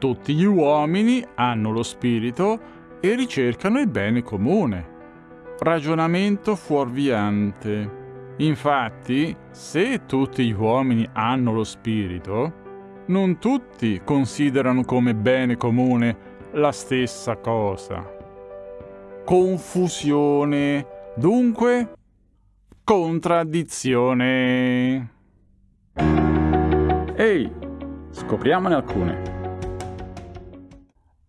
Tutti gli uomini hanno lo spirito e ricercano il bene comune. Ragionamento fuorviante. Infatti, se tutti gli uomini hanno lo spirito, non tutti considerano come bene comune la stessa cosa. Confusione, dunque contraddizione. Ehi, scopriamone alcune.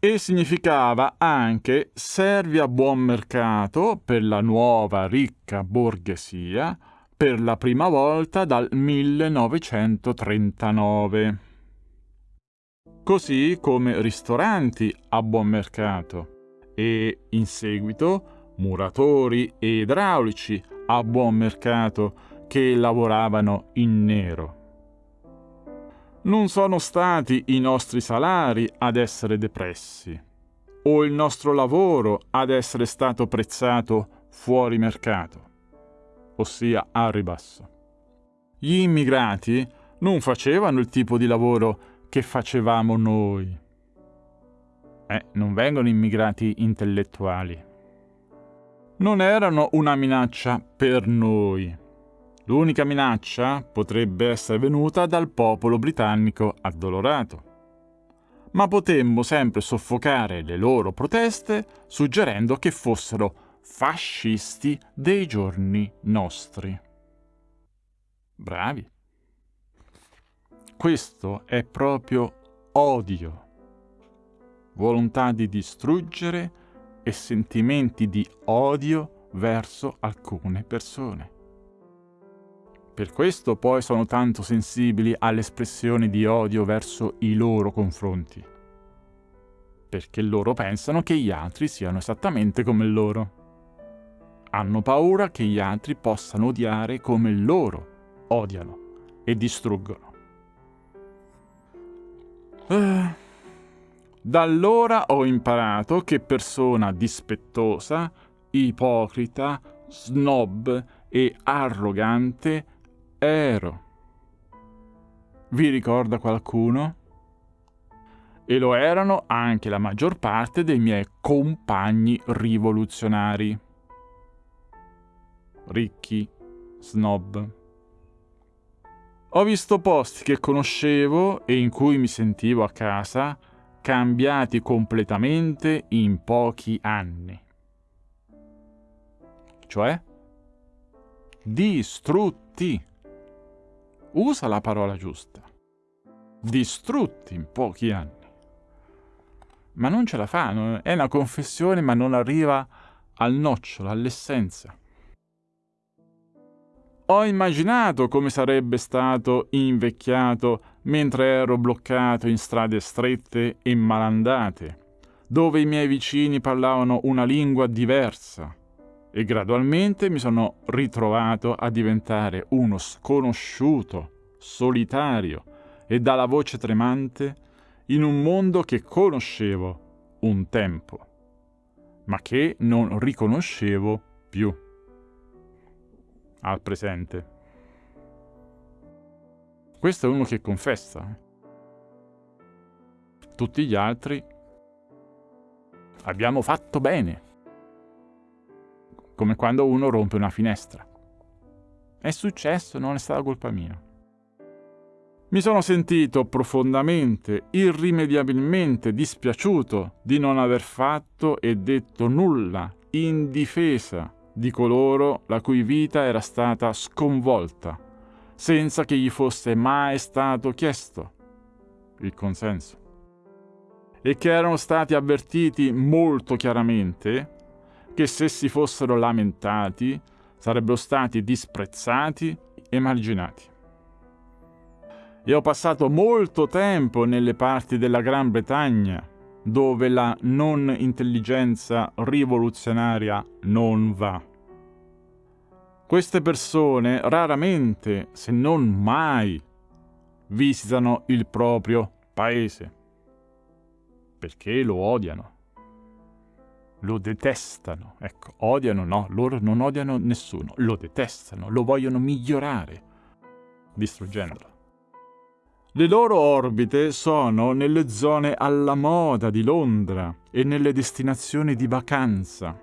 E significava anche servi a buon mercato per la nuova ricca borghesia per la prima volta dal 1939. Così come ristoranti a buon mercato e in seguito muratori e idraulici a buon mercato che lavoravano in nero. Non sono stati i nostri salari ad essere depressi o il nostro lavoro ad essere stato prezzato fuori mercato ossia a ribasso. Gli immigrati non facevano il tipo di lavoro che facevamo noi. Eh, non vengono immigrati intellettuali. Non erano una minaccia per noi. L'unica minaccia potrebbe essere venuta dal popolo britannico addolorato. Ma potemmo sempre soffocare le loro proteste suggerendo che fossero fascisti dei giorni nostri. Bravi. Questo è proprio odio, volontà di distruggere e sentimenti di odio verso alcune persone. Per questo poi sono tanto sensibili alle espressioni di odio verso i loro confronti, perché loro pensano che gli altri siano esattamente come loro hanno paura che gli altri possano odiare come loro odiano e distruggono. Eh, da allora ho imparato che persona dispettosa, ipocrita, snob e arrogante ero. Vi ricorda qualcuno? E lo erano anche la maggior parte dei miei compagni rivoluzionari ricchi, snob. Ho visto posti che conoscevo e in cui mi sentivo a casa cambiati completamente in pochi anni. Cioè? Distrutti. Usa la parola giusta. Distrutti in pochi anni. Ma non ce la fa, è una confessione ma non arriva al nocciolo, all'essenza. Ho immaginato come sarebbe stato invecchiato mentre ero bloccato in strade strette e malandate, dove i miei vicini parlavano una lingua diversa, e gradualmente mi sono ritrovato a diventare uno sconosciuto, solitario e dalla voce tremante in un mondo che conoscevo un tempo, ma che non riconoscevo più al presente. Questo è uno che confessa. Tutti gli altri abbiamo fatto bene. Come quando uno rompe una finestra. È successo, non è stata colpa mia. Mi sono sentito profondamente, irrimediabilmente dispiaciuto di non aver fatto e detto nulla in difesa di coloro la cui vita era stata sconvolta, senza che gli fosse mai stato chiesto il consenso, e che erano stati avvertiti molto chiaramente che se si fossero lamentati sarebbero stati disprezzati e marginati. E ho passato molto tempo nelle parti della Gran Bretagna dove la non intelligenza rivoluzionaria non va. Queste persone raramente, se non mai, visitano il proprio paese, perché lo odiano, lo detestano. Ecco, odiano no, loro non odiano nessuno, lo detestano, lo vogliono migliorare, distruggendolo. Le loro orbite sono nelle zone alla moda di Londra e nelle destinazioni di vacanza.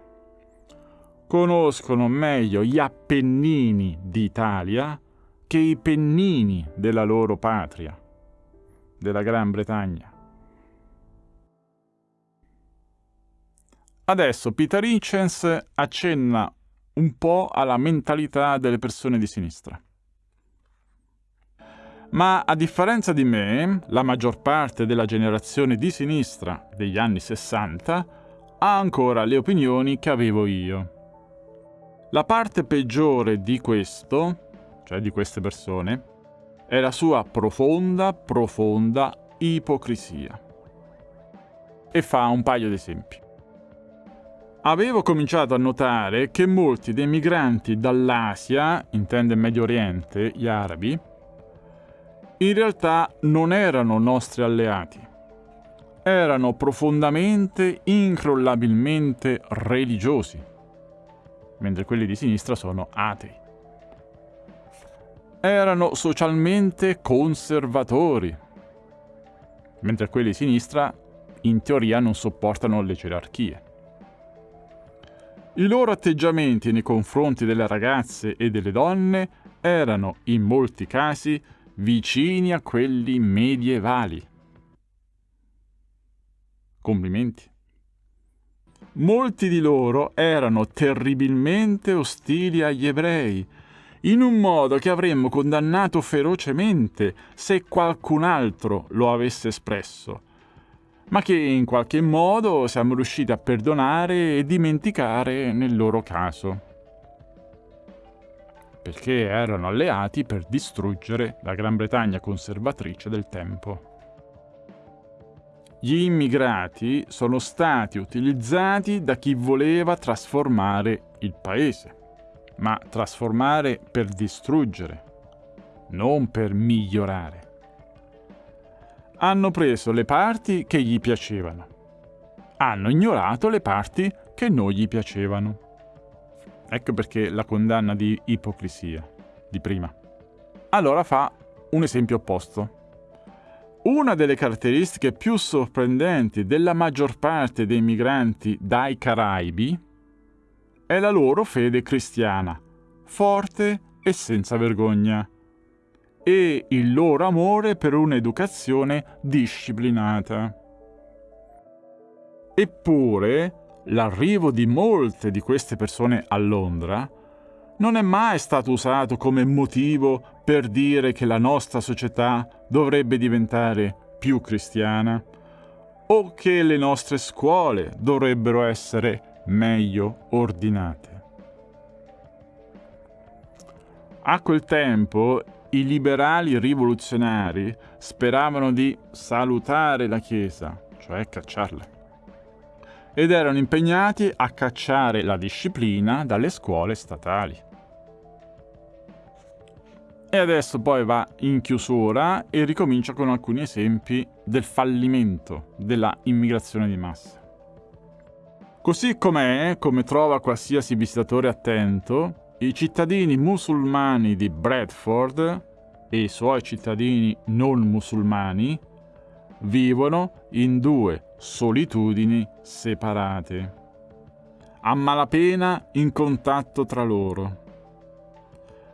Conoscono meglio gli Appennini d'Italia che i pennini della loro patria, della Gran Bretagna. Adesso Peter Hitchens accenna un po' alla mentalità delle persone di sinistra. Ma a differenza di me, la maggior parte della generazione di sinistra degli anni 60 ha ancora le opinioni che avevo io. La parte peggiore di questo, cioè di queste persone, è la sua profonda, profonda ipocrisia. E fa un paio di esempi. Avevo cominciato a notare che molti dei migranti dall'Asia, intende Medio Oriente, gli arabi, in realtà non erano nostri alleati. Erano profondamente, incrollabilmente religiosi, mentre quelli di sinistra sono atei. Erano socialmente conservatori, mentre quelli di sinistra in teoria non sopportano le gerarchie. I loro atteggiamenti nei confronti delle ragazze e delle donne erano, in molti casi, vicini a quelli medievali. Complimenti. Molti di loro erano terribilmente ostili agli ebrei, in un modo che avremmo condannato ferocemente se qualcun altro lo avesse espresso, ma che in qualche modo siamo riusciti a perdonare e dimenticare nel loro caso perché erano alleati per distruggere la Gran Bretagna conservatrice del tempo. Gli immigrati sono stati utilizzati da chi voleva trasformare il paese, ma trasformare per distruggere, non per migliorare. Hanno preso le parti che gli piacevano, hanno ignorato le parti che non gli piacevano. Ecco perché la condanna di ipocrisia di prima. Allora fa un esempio opposto. Una delle caratteristiche più sorprendenti della maggior parte dei migranti dai Caraibi è la loro fede cristiana, forte e senza vergogna, e il loro amore per un'educazione disciplinata. Eppure, l'arrivo di molte di queste persone a Londra non è mai stato usato come motivo per dire che la nostra società dovrebbe diventare più cristiana o che le nostre scuole dovrebbero essere meglio ordinate. A quel tempo i liberali rivoluzionari speravano di salutare la Chiesa, cioè cacciarla ed erano impegnati a cacciare la disciplina dalle scuole statali. E adesso poi va in chiusura e ricomincia con alcuni esempi del fallimento della immigrazione di massa. Così com'è, come trova qualsiasi visitatore attento, i cittadini musulmani di Bradford e i suoi cittadini non musulmani vivono in due solitudini separate, a malapena in contatto tra loro.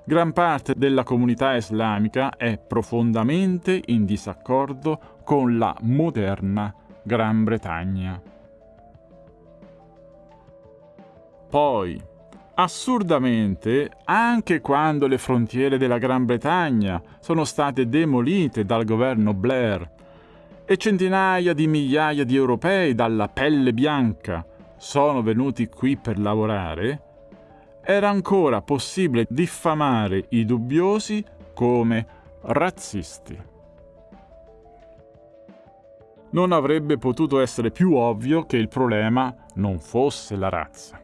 Gran parte della comunità islamica è profondamente in disaccordo con la moderna Gran Bretagna. Poi, assurdamente, anche quando le frontiere della Gran Bretagna sono state demolite dal governo Blair e centinaia di migliaia di europei dalla pelle bianca sono venuti qui per lavorare, era ancora possibile diffamare i dubbiosi come razzisti. Non avrebbe potuto essere più ovvio che il problema non fosse la razza.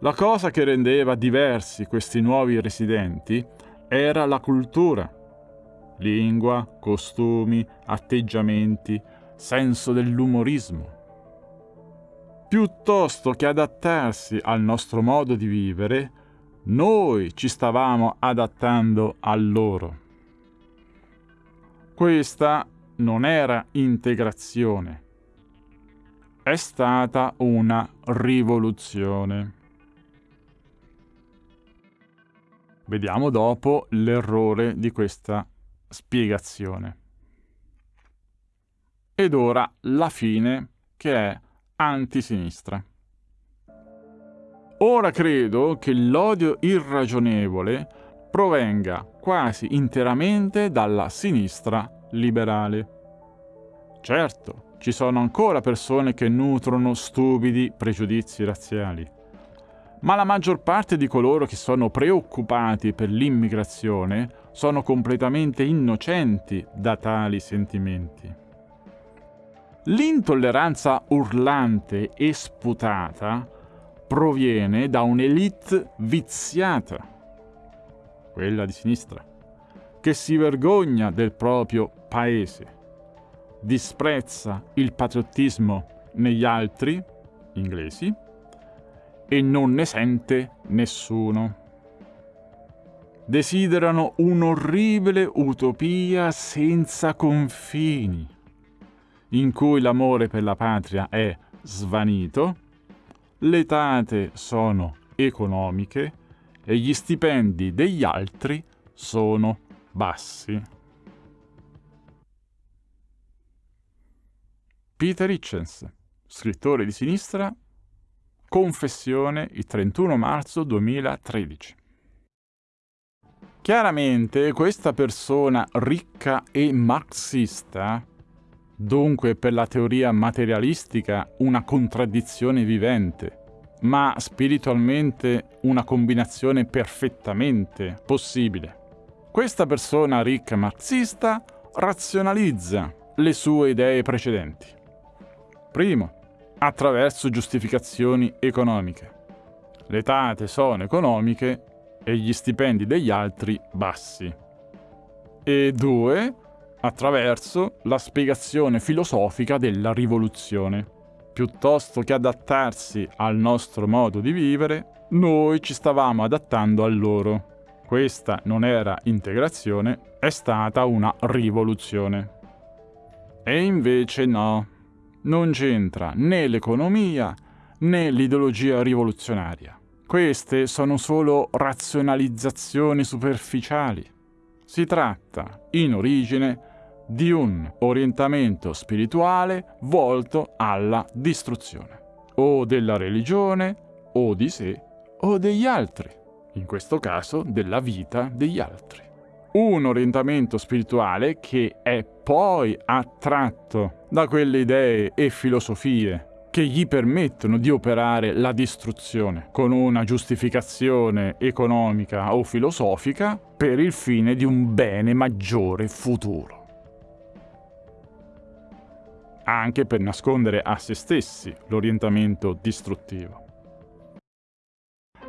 La cosa che rendeva diversi questi nuovi residenti era la cultura lingua, costumi, atteggiamenti, senso dell'umorismo. Piuttosto che adattarsi al nostro modo di vivere, noi ci stavamo adattando a loro. Questa non era integrazione, è stata una rivoluzione. Vediamo dopo l'errore di questa spiegazione. Ed ora la fine che è antisinistra. Ora credo che l'odio irragionevole provenga quasi interamente dalla sinistra liberale. Certo, ci sono ancora persone che nutrono stupidi pregiudizi razziali, ma la maggior parte di coloro che sono preoccupati per l'immigrazione sono completamente innocenti da tali sentimenti. L'intolleranza urlante e sputata proviene da un'elite viziata, quella di sinistra, che si vergogna del proprio paese, disprezza il patriottismo negli altri, inglesi, e non ne sente nessuno. Desiderano un'orribile utopia senza confini, in cui l'amore per la patria è svanito, le tate sono economiche e gli stipendi degli altri sono bassi. Peter Hitchens, scrittore di sinistra Confessione il 31 marzo 2013. Chiaramente questa persona ricca e marxista, dunque per la teoria materialistica una contraddizione vivente, ma spiritualmente una combinazione perfettamente possibile. Questa persona ricca marxista razionalizza le sue idee precedenti. Primo, attraverso giustificazioni economiche. Le tate sono economiche e gli stipendi degli altri bassi. E due, attraverso la spiegazione filosofica della rivoluzione. Piuttosto che adattarsi al nostro modo di vivere, noi ci stavamo adattando a loro. Questa non era integrazione, è stata una rivoluzione. E invece no non c'entra né l'economia né l'ideologia rivoluzionaria. Queste sono solo razionalizzazioni superficiali. Si tratta, in origine, di un orientamento spirituale volto alla distruzione, o della religione, o di sé, o degli altri, in questo caso della vita degli altri un orientamento spirituale che è poi attratto da quelle idee e filosofie che gli permettono di operare la distruzione con una giustificazione economica o filosofica per il fine di un bene maggiore futuro. Anche per nascondere a se stessi l'orientamento distruttivo.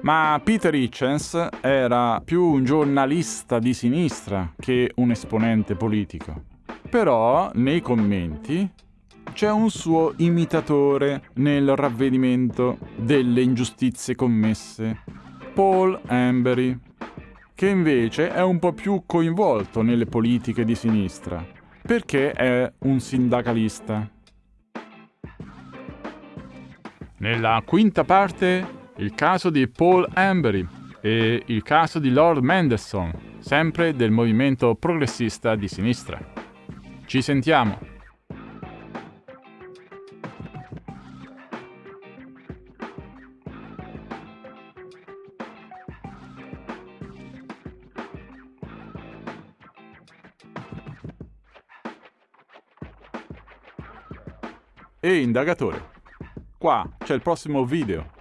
Ma Peter Hitchens era più un giornalista di sinistra che un esponente politico. Però nei commenti c'è un suo imitatore nel ravvedimento delle ingiustizie commesse, Paul Embury, che invece è un po' più coinvolto nelle politiche di sinistra, perché è un sindacalista. Nella quinta parte il caso di Paul Embury e il caso di Lord Mendelssohn, sempre del movimento progressista di sinistra. Ci sentiamo! E indagatore. Qua c'è il prossimo video